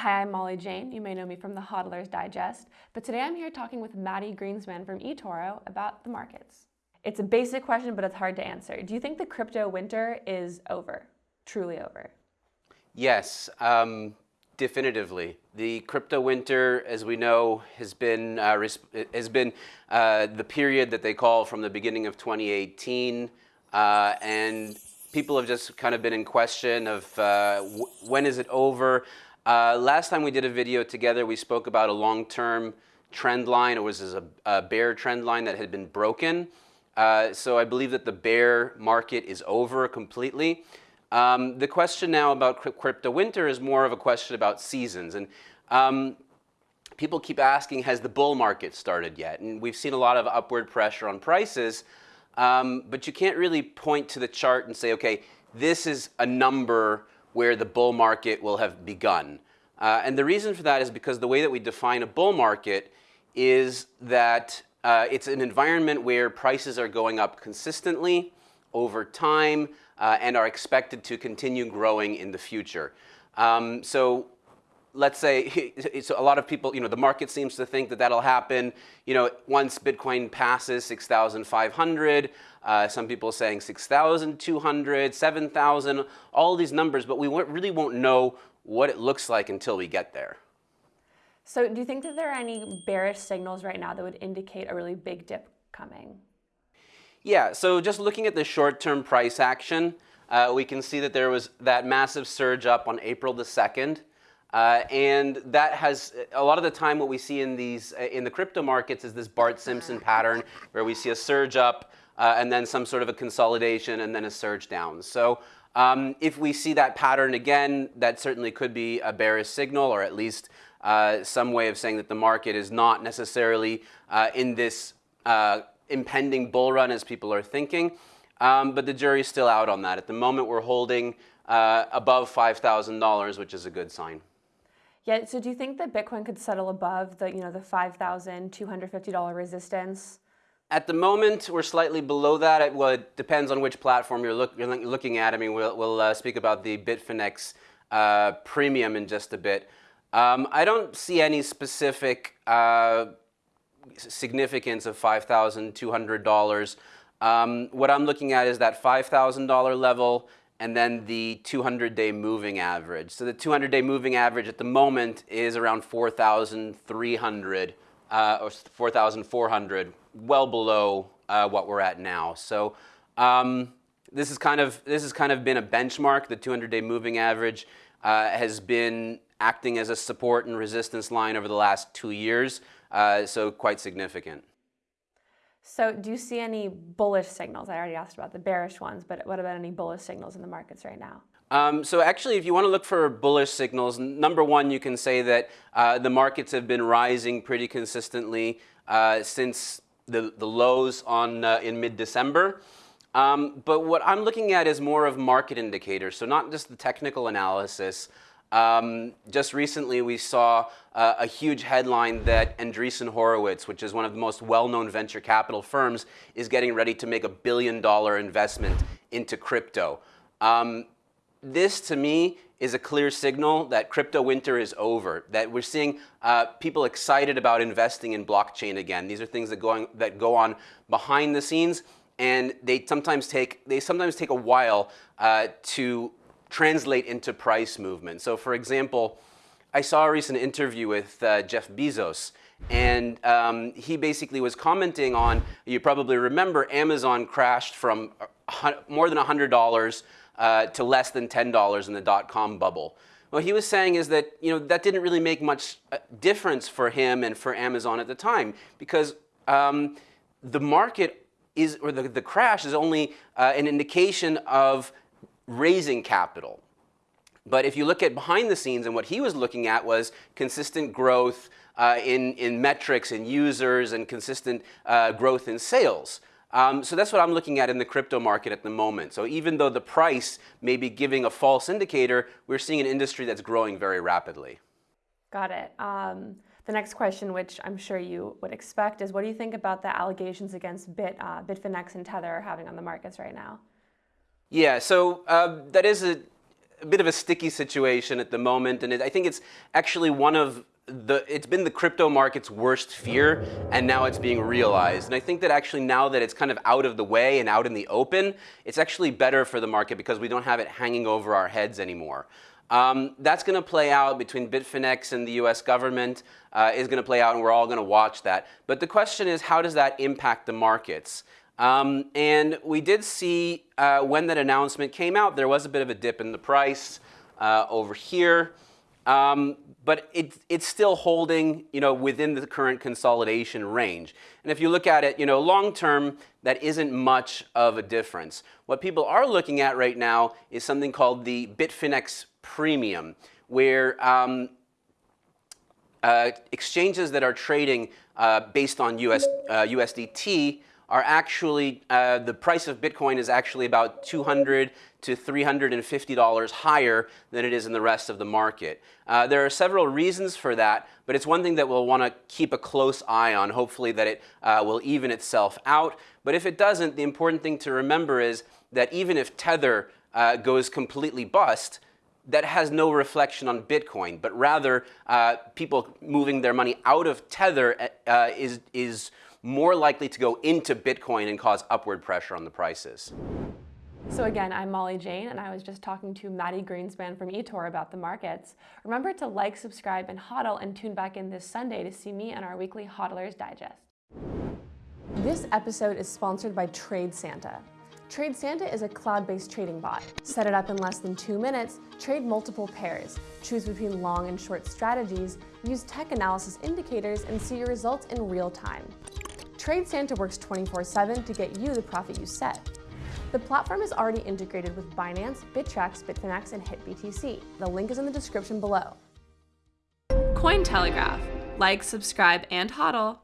Hi, I'm Molly Jane. You may know me from the Hodler's Digest, but today I'm here talking with Mati Greenspan from eToro about the markets. It's a basic question, but it's hard to answer. Do you think the crypto winter is over, truly over? Yes, um, definitively. The crypto winter, as we know, has been uh, has been uh, the period that they call from the beginning of 2018, uh, and people have just kind of been in question of uh, when is it over. Uh, last time we did a video together, we spoke about a long-term trend line. It was a, a, bear trend line that had been broken. Uh, so I believe that the bear market is over completely. Um, the question now about crypto winter is more of a question about seasons. And um, people keep asking, has the bull market started yet? And we've seen a lot of upward pressure on prices, um, but you can't really point to the chart and say, okay, this is a number where the bull market will have begun. Uh, and the reason for that is because the way that we define a bull market is that uh, it's an environment where prices are going up consistently over time uh, and are expected to continue growing in the future. Um, so let's say so a lot of people, you know, the market seems to think that that'll happen, you know, once Bitcoin passes 6,500, uh, some people saying 6,200, 7,000, all these numbers, but we really won't know what it looks like until we get there. So do you think that there are any bearish signals right now that would indicate a really big dip coming? Yeah, so just looking at the short-term price action, uh, we can see that there was that massive surge up on April the 2nd. Uh, and that has a lot of the time what we see in these uh, in the crypto markets is this Bart Simpson pattern where we see a surge up uh, and then some sort of a consolidation and then a surge down. So um, if we see that pattern again, that certainly could be a bearish signal or at least uh, some way of saying that the market is not necessarily uh, in this uh, impending bull run as people are thinking. Um, but the jury's still out on that. At the moment, we're holding above $5,000, which is a good sign. Yeah, so do you think that Bitcoin could settle above the, you know, the $5,250 resistance? At the moment, we're slightly below that. It, well, it depends on which platform you're, look, you're looking at. I mean, we'll, we'll uh, speak about the Bitfinex uh, premium in just a bit. Um, I don't see any specific uh, significance of $5,200. Um, what I'm looking at is that $5,000 level and then the 200-day moving average. So the 200-day moving average at the moment is around 4,300 uh, or 4,400, well below uh, what we're at now. So um, this is kind of this has kind of been a benchmark. The 200-day moving average uh, has been acting as a support and resistance line over the last two years, uh, so quite significant. So do you see any bullish signals? I already asked about the bearish ones, but what about any bullish signals in the markets right now? Um, so actually, if you want to look for bullish signals, number one, you can say that uh, the markets have been rising pretty consistently uh, since the, the lows on uh, in mid-December. Um, but what I'm looking at is more of market indicators, so not just the technical analysis, um, just recently, we saw uh, a huge headline that Andreessen Horowitz, which is one of the most well-known venture capital firms, is getting ready to make a billion-dollar investment into crypto. Um, this, to me, is a clear signal that crypto winter is over, that we're seeing uh, people excited about investing in blockchain again. These are things that, going, that go on behind the scenes, and they sometimes take, they sometimes take a while uh, to translate into price movement. So for example, I saw a recent interview with uh, Jeff Bezos, and um, he basically was commenting on, you probably remember, Amazon crashed from more than $100 uh, to less than $10 in the dot-com bubble. What he was saying is that you know that didn't really make much uh, difference for him and for Amazon at the time because um, the market is, or the, the crash is only uh, an indication of raising capital. But if you look at behind the scenes and what he was looking at was consistent growth uh, in, in metrics and users and consistent uh, growth in sales. Um, so that's what I'm looking at in the crypto market at the moment. So even though the price may be giving a false indicator, we're seeing an industry that's growing very rapidly. Got it. Um, the next question, which I'm sure you would expect, is what do you think about the allegations against Bit, uh, Bitfinex and Tether having on the markets right now? Yeah, so uh, that is a, a bit of a sticky situation at the moment, and it, I think it's actually one of the, it's been the crypto market's worst fear, and now it's being realized. And I think that actually now that it's kind of out of the way and out in the open, it's actually better for the market because we don't have it hanging over our heads anymore. Um, that's going to play out between Bitfinex and the US government, uh, is going to play out, and we're all going to watch that. But the question is, how does that impact the markets? Um, and we did see uh, when that announcement came out, there was a bit of a dip in the price uh, over here. Um, but it, it's still holding you know, within the current consolidation range. And if you look at it you know, long term, that isn't much of a difference. What people are looking at right now is something called the Bitfinex premium, where um, uh, exchanges that are trading uh, based on US, uh, USDT are actually, uh, the price of Bitcoin is actually about 200 to $350 higher than it is in the rest of the market. Uh, there are several reasons for that, but it's one thing that we'll want to keep a close eye on, hopefully that it uh, will even itself out. But if it doesn't, the important thing to remember is that even if Tether uh, goes completely bust, that has no reflection on Bitcoin, but rather uh, people moving their money out of Tether uh, is, is more likely to go into Bitcoin and cause upward pressure on the prices. So again, I'm Molly Jane, and I was just talking to Mati Greenspan from eToro about the markets. Remember to like, subscribe, and hodl, and tune back in this Sunday to see me and our weekly Hodlers Digest. This episode is sponsored by TradeSanta. Trade Santa is a cloud-based trading bot. Set it up in less than two minutes, trade multiple pairs, choose between long and short strategies, use tech analysis indicators, and see your results in real time. TradeSanta works 24-7 to get you the profit you set. The platform is already integrated with Binance, Bittrex, Bitfinex, and HitBTC. The link is in the description below. Cointelegraph. Like, subscribe, and hodl.